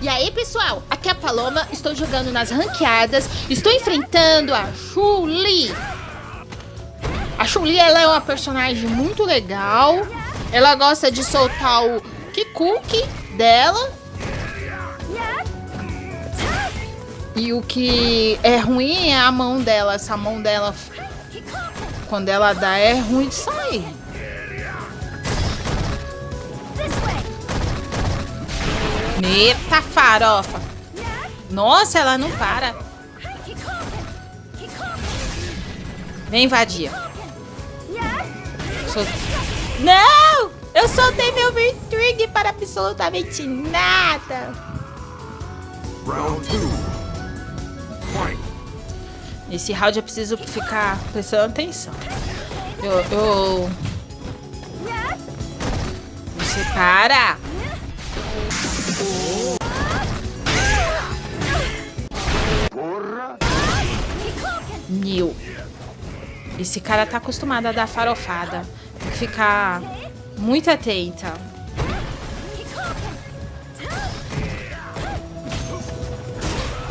E aí, pessoal? Aqui é a Paloma, estou jogando nas ranqueadas, estou enfrentando a Chun-Li. A Chun-Li, ela é uma personagem muito legal. Ela gosta de soltar o Kikuki dela. E o que é ruim é a mão dela. Essa mão dela, quando ela dá, é ruim de sair. Eita farofa! Nossa, ela não para. Vem, vadia. Sol... Não! Eu soltei meu Virtrig para absolutamente nada. Round 2. Nesse round eu preciso ficar prestando atenção. Eu... eu... Você para! Meu. Esse cara tá acostumado a dar farofada. Tem que ficar muito atenta.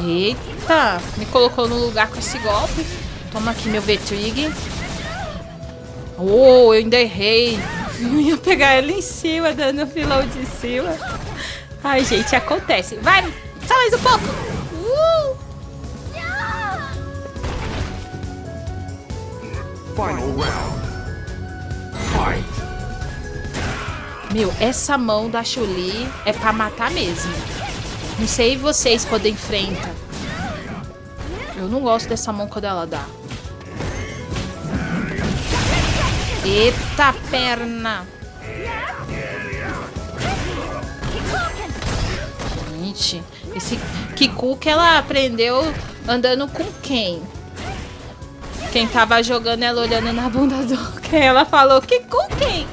Eita! Me colocou no lugar com esse golpe. Toma aqui meu V-Trig. Oh, eu ainda errei. Eu ia pegar ele em cima, dando filão de cima. Ai, gente, acontece. Vai! Só mais um pouco! Uh! Final round. Fight. Meu, essa mão da Chuli é pra matar mesmo. Não sei vocês quando enfrenta. Eu não gosto dessa mão quando ela dá. Eita perna! Gente, esse Kiku que ela aprendeu andando com quem? Quem tava jogando ela olhando na bunda do quem? Ela falou, Kiku quem?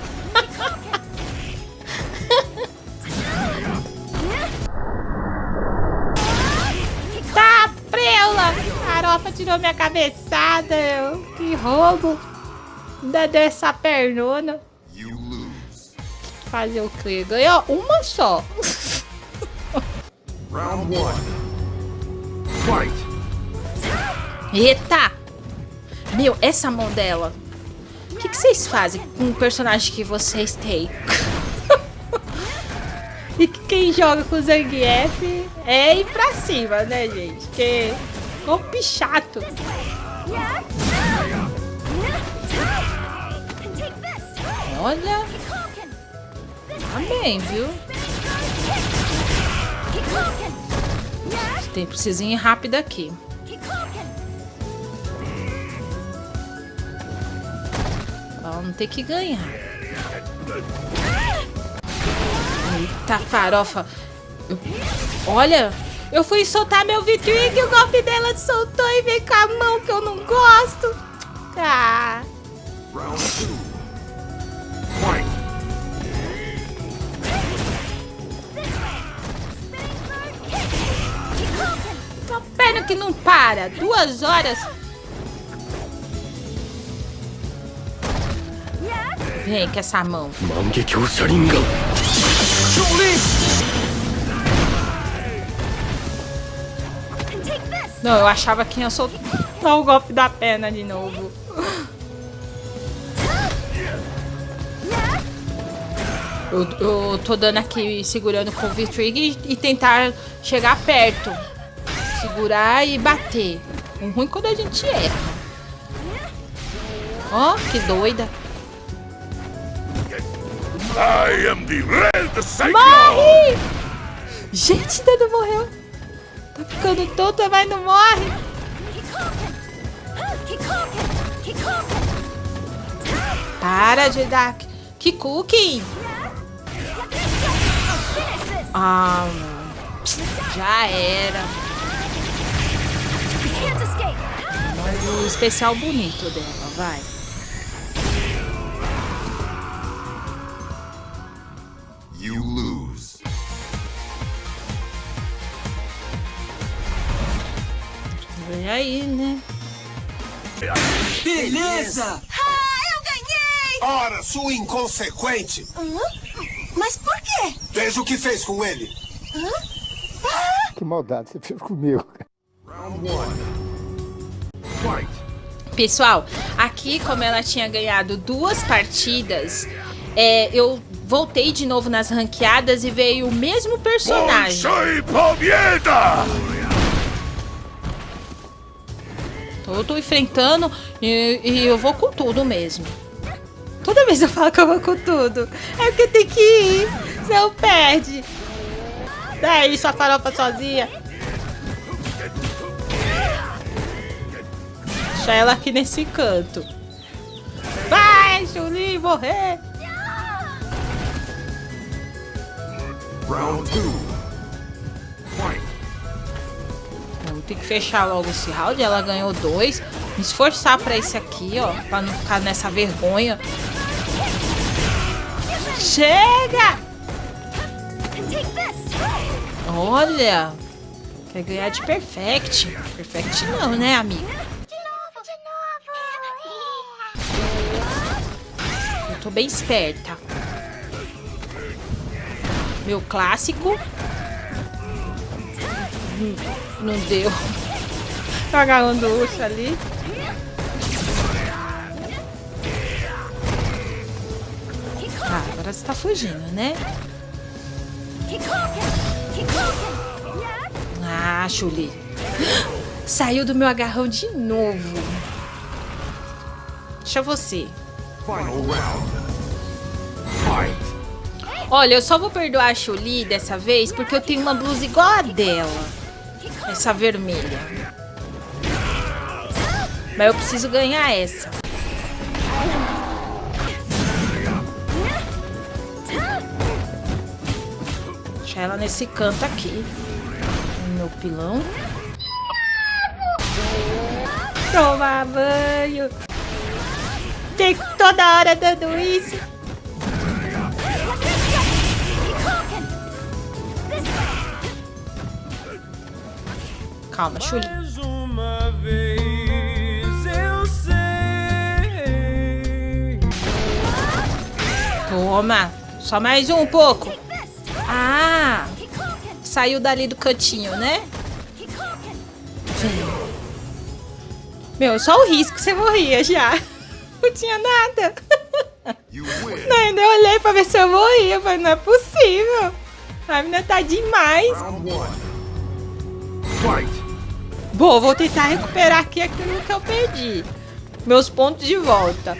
Farofa tirou minha cabeçada, eu. que roubo. Ainda deu essa pernona. Fazer o que? Ganhou uma só. Round one. Fight. Eita! Meu, essa mão dela. O que, que vocês fazem com o personagem que vocês têm? e que quem joga com o Zangief é ir pra cima, né, gente? Que golpe chato. Olha. Tá bem, viu? Tem preciso ir rápido aqui. Vamos ter que ganhar. Eita farofa. Olha, eu fui soltar meu Vitrig e o golpe dela soltou e veio com a mão que eu não gosto. Tá. Round two. Fight. Uma perna que não para. Duas horas. Vem com essa mão. 万 Não, eu achava que ia soltar o golpe da perna de novo. Eu, eu tô dando aqui, segurando com o V-Trig e, e tentar chegar perto. Segurar e bater. O ruim quando a gente erra. Ó, que doida. I am the Red Cyclone. Morre! Gente, não morreu. Tá ficando tonto, mas não morre. Para dar... Que cookie! Ah, já era. Mas o especial bonito dela, vai. You lose. Vem aí, né? Beleza! Ah, eu ganhei! Ora, sua inconsequente! Hã? Mas por quê? Veja o que fez com ele! Que maldade você fez comigo. Round one. Fight. Pessoal, aqui como ela tinha ganhado duas partidas, é, eu voltei de novo nas ranqueadas e veio o mesmo personagem. Eu tô enfrentando e, e eu vou com tudo mesmo. Toda vez eu falo que eu vou com tudo. É porque tem que ir. Senão perde. É Daí, a farofa sozinha. Deixa ela aqui nesse canto. Vai, Julinho, morrer. Round 2. Ter que fechar logo esse round. Ela ganhou dois. Me esforçar pra esse aqui, ó. Pra não ficar nessa vergonha. Chega! Olha! Quer ganhar de perfect. Perfect não, né, amiga? De novo, de novo! Eu tô bem esperta. Meu clássico. Hum, Não deu. Tá agarrando o urso ali. Ah, agora você tá fugindo, né? Ah, Chuli. Saiu do meu agarrão de novo. Deixa você. Olha, eu só vou perdoar a Chuli dessa vez porque eu tenho uma blusa igual a dela. Essa vermelha. Mas eu preciso ganhar essa. Deixa ela nesse canto aqui. Meu pilão. Tomar banho. Tem toda hora dando isso. Calma, Chuli. Eu. Toma. Só mais um pouco. Ah, saiu dali do cantinho, né? Vem. Meu, só o risco você morria já. Não tinha nada. Ainda olhei pra ver se eu morria. Falei, não é possível. A menina tá demais. Round one. Fight. Bom, vou tentar recuperar aqui aquilo que eu perdi. Meus pontos de volta.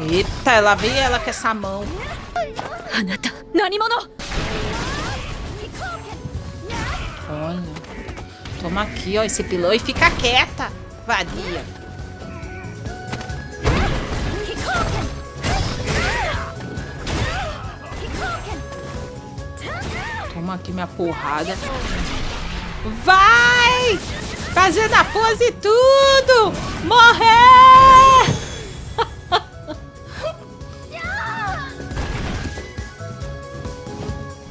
Eita, ela vem, ela com essa mão. Olha. Toma aqui, ó, esse pilão e fica quieta, vadia. Toma aqui minha porrada. Vai! Fazendo a pose e tudo! Morrer!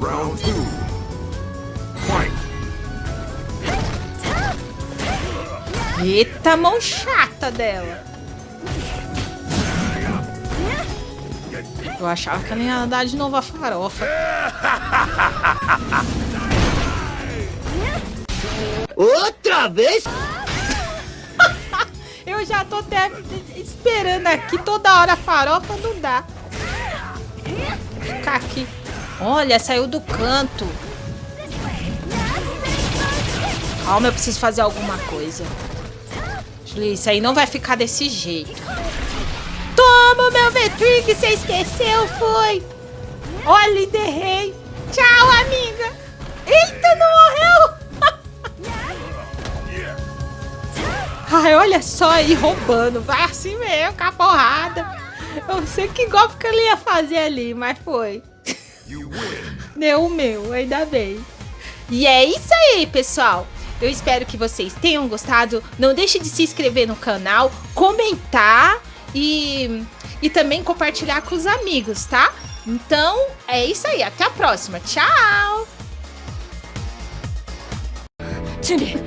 Round two. Fight. Eita, mão chata dela. Eu achava que ela ia dar de novo a farofa. Outra vez? Eu já tô até esperando aqui toda hora farofa, não dá. Ficar aqui. Olha, saiu do canto. Calma, eu preciso fazer alguma coisa. Isso aí não vai ficar desse jeito. Toma meu Vetrig, você esqueceu, foi. Olha, enterrei. Tchau, amiga. Eita, não morreu. Ai, olha só aí roubando. Vai assim mesmo, com a porrada. Eu não sei que golpe que ele ia fazer ali, mas foi. Deu o meu, ainda bem. E é isso aí, pessoal. Eu espero que vocês tenham gostado. Não deixe de se inscrever no canal, comentar e, e também compartilhar com os amigos, tá? Então, é isso aí. Até a próxima. Tchau! 준비!